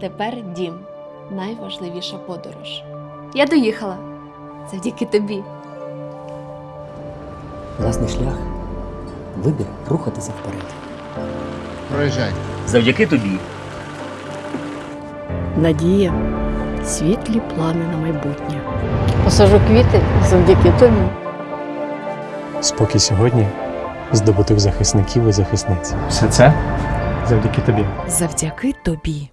Тепер дім найважливіша подорож. Я доїхала завдяки тобі. Власний шлях, вибір рухатися вперед. Проїжджай. Завдяки тобі. Надія, світлі плани на майбутнє. Посажу квіти завдяки тобі. Спокій сьогодні здобутих захисників і захисниць. Все це завдяки тобі. Завдяки тобі.